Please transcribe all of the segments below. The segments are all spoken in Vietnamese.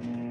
Mm-hmm.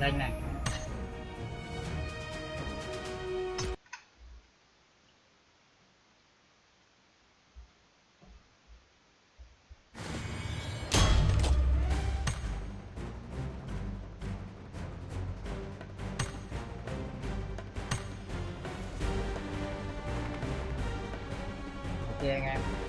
Đây này. Ok anh em.